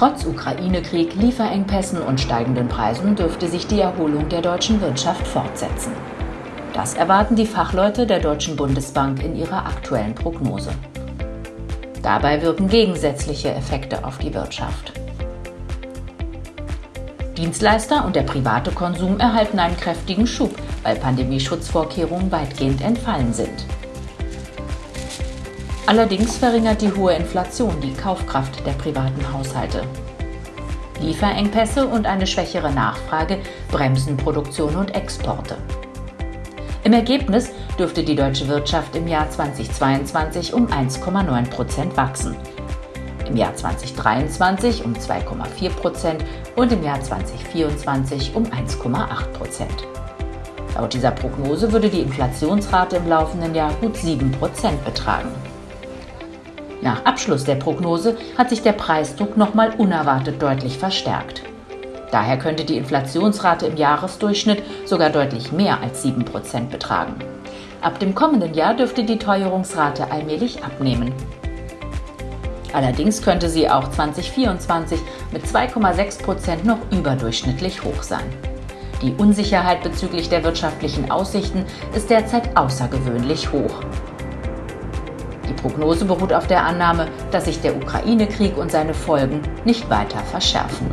Trotz Ukraine-Krieg, Lieferengpässen und steigenden Preisen dürfte sich die Erholung der deutschen Wirtschaft fortsetzen. Das erwarten die Fachleute der Deutschen Bundesbank in ihrer aktuellen Prognose. Dabei wirken gegensätzliche Effekte auf die Wirtschaft. Dienstleister und der private Konsum erhalten einen kräftigen Schub, weil Pandemieschutzvorkehrungen weitgehend entfallen sind. Allerdings verringert die hohe Inflation die Kaufkraft der privaten Haushalte. Lieferengpässe und eine schwächere Nachfrage bremsen Produktion und Exporte. Im Ergebnis dürfte die deutsche Wirtschaft im Jahr 2022 um 1,9 Prozent wachsen, im Jahr 2023 um 2,4 Prozent und im Jahr 2024 um 1,8 Prozent. Laut dieser Prognose würde die Inflationsrate im laufenden Jahr gut 7 Prozent betragen. Nach Abschluss der Prognose hat sich der Preisdruck nochmal unerwartet deutlich verstärkt. Daher könnte die Inflationsrate im Jahresdurchschnitt sogar deutlich mehr als 7% betragen. Ab dem kommenden Jahr dürfte die Teuerungsrate allmählich abnehmen. Allerdings könnte sie auch 2024 mit 2,6% noch überdurchschnittlich hoch sein. Die Unsicherheit bezüglich der wirtschaftlichen Aussichten ist derzeit außergewöhnlich hoch. Die Prognose beruht auf der Annahme, dass sich der Ukraine-Krieg und seine Folgen nicht weiter verschärfen.